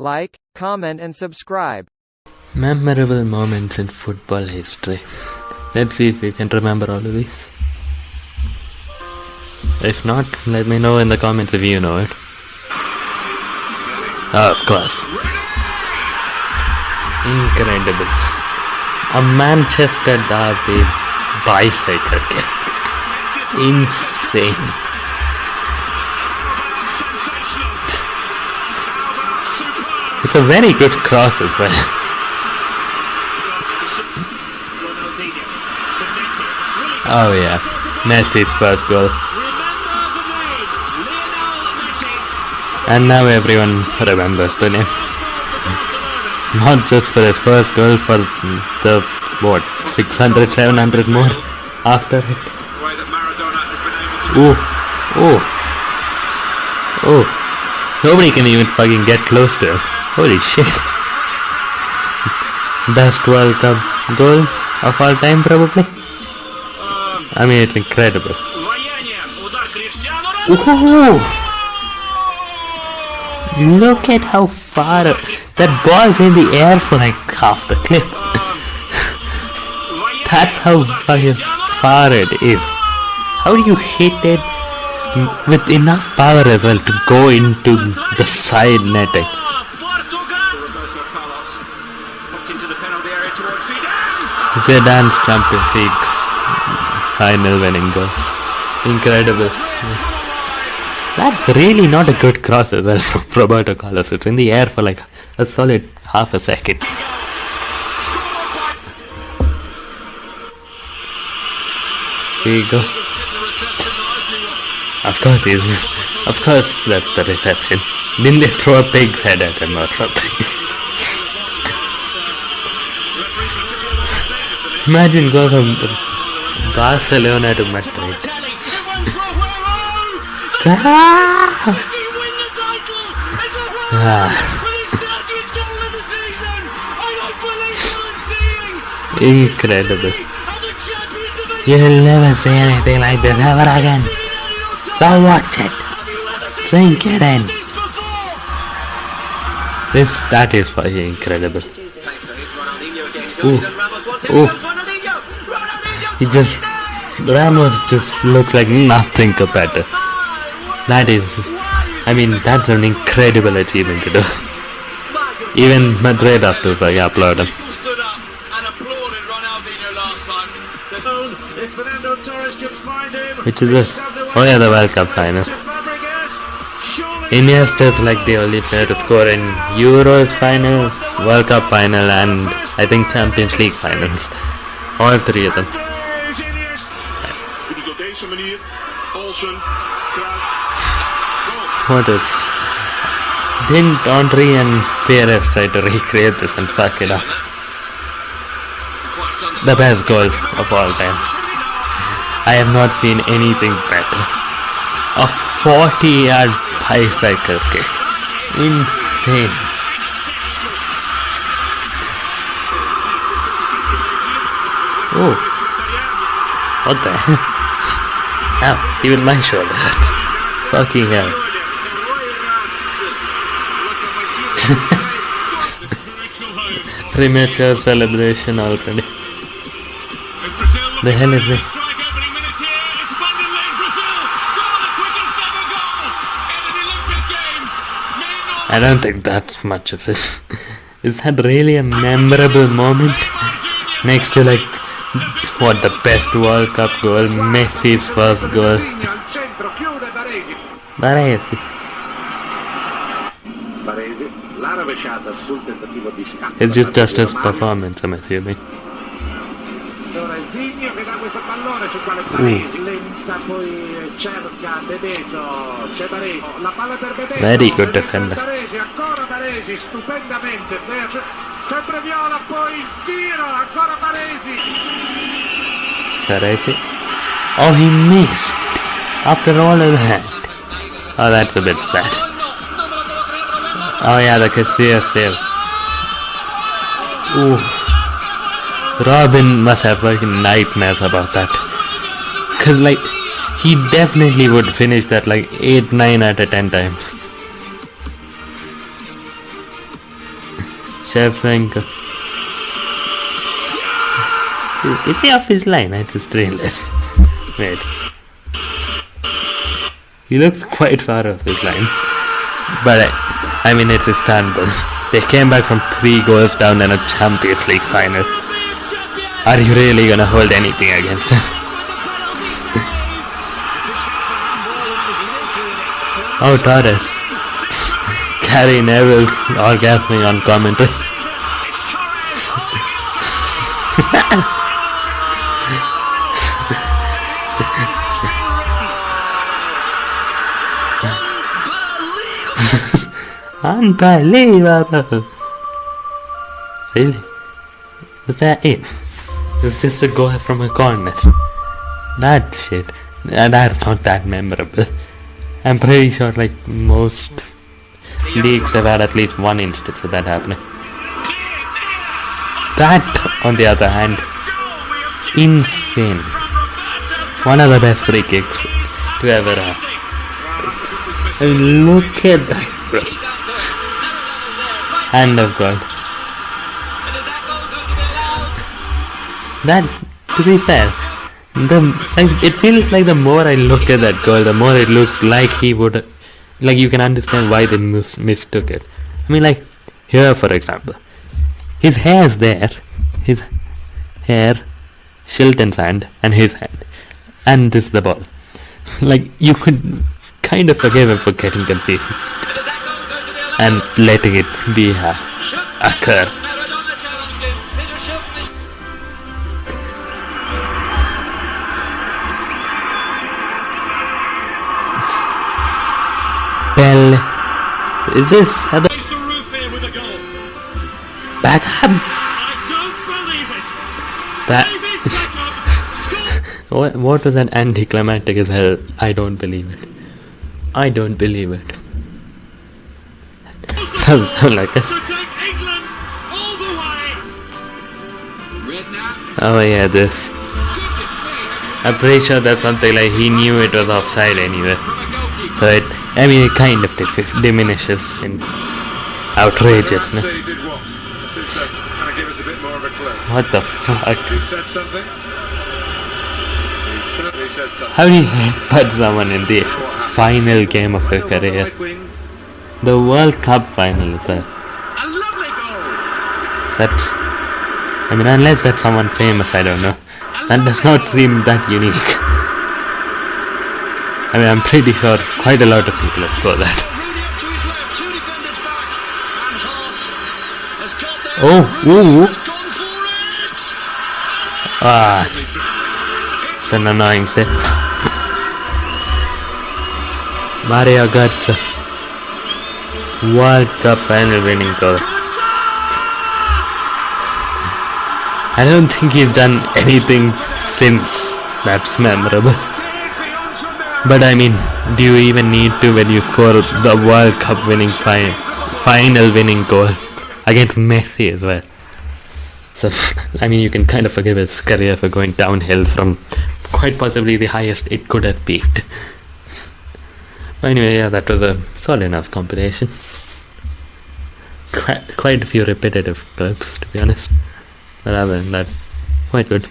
like, comment and subscribe. Memorable moments in football history. Let's see if you can remember all of these. If not, let me know in the comments if you know it. Oh, of course. Incredible. A Manchester Derby bicycle kick. Insane. It's a very good cross as well. Oh yeah, Messi's first goal. And now everyone remembers the name. Not just for his first goal, for the, what, 600, 700 more after it. Oh, oh, oh. Nobody can even fucking get close to him. Holy shit. Best World Cup goal of all time, probably. I mean, it's incredible. Ooh. Look at how far that ball's in the air for like half the clip. That's how far it is. How do you hit it with enough power as well to go into the side netting? Zidane's Champions League final winning goal. Incredible. That's really not a good cross as well from Roberto Carlos. It's in the air for like a solid half a second. Here you go. Of course, he's, of course, that's the reception. Didn't they throw a pig's head at him or something? Imagine go from Barcelona to Madrid. Ah. Incredible. You'll never see anything like this ever again. So watch it. Drink it in. This, that is fucking incredible. Ooh, ooh. He just, Ramos just looks like nothing compared to. That is, I mean, that's an incredible achievement to do. Even Madrid to like, applaud him. Which is this? Oh yeah, the World Cup final. Iniesta is like the only player to score in Euros finals, World Cup final, and I think Champions League finals. All three of them. What else? Didn't Henry and Pires try to recreate this and fuck it up? The best goal of all time. I have not seen anything better. A 40 yard bicycle kick. Insane. Oh. What the hell? Ow, even my shoulder hurts. Fucking hell. Premature celebration already. The hell is this? I don't think that's much of it. Is that really a memorable moment? Next to like what the best World Cup goal, Messi's first goal. Baresi. It's just just his performance, I'm assuming. Very good defender. Baresi. Oh, he missed. After all of that. Oh, that's a bit sad. Oh yeah, the Casillas save. Ooh. Robben must have fucking nightmares about that. Cause like, he definitely would finish that like 8, 9 out of 10 times. Shevchenko. Is he off his line? I just realized. Wait. He looks quite far off his line. But I, I mean, it's Istanbul. They came back from three goals down in a Champions League final. Are you really gonna hold anything against him? oh, Torres. Gary Neville orgasming on commentary. Unbelievable! Really? Was that it? It was just a goal from a corner. That shit. That's not that memorable. I'm pretty sure like most leagues have had at least one instance of that happening. That, on the other hand, insane. One of the best free kicks to ever have. I mean, look at that, bro. Hand of God. That, to be fair, the like, it feels like the more I look at that goal, the more it looks like he would, like you can understand why they mis- mistook it. I mean, like here, for example, his hair's there, his hair, Shilton's hand, and his hand, and this is the ball. Like you could kind of forgive him for getting confused and letting it be a, occur. Is this at the It's a roof here with a goal. backhand? I don't believe it. That David Beckham what, what was that anticlimactic as hell? I don't believe it. I don't believe it. Doesn't sound like it. to take England all the way. Redknapp, Oh yeah, this. goodness me, have I'm pretty sure that's something like he knew it was offside anyway. you from a goalkeeper? So it, I mean, it kind of diminishes in outrageousness. What? Just kind of give us a bit more of a clue. What the fuck? He said something. He said something. How do you headbutt someone in the final game of your career? The World Cup final is that. A. That's. I mean, unless that's someone famous, I don't know. That does not seem that unique. I mean, I'm pretty sure quite a lot of people have scored that. Rooney up to his left, two defenders back, and Hart has got there. Oh, ooh. Has gone for it. Ah, it's an annoying set. Mario Götze. World Cup final winning goal. I don't think he's done anything since that's memorable. But I mean, do you even need to when you score the World Cup winning fi- final winning goal against Messi as well? So, I mean, you can kind of forgive his career for going downhill from quite possibly the highest it could have peaked. But anyway, yeah, that was a solid enough compilation. Quite, quite a few repetitive clips, to be honest. But other than that, quite good.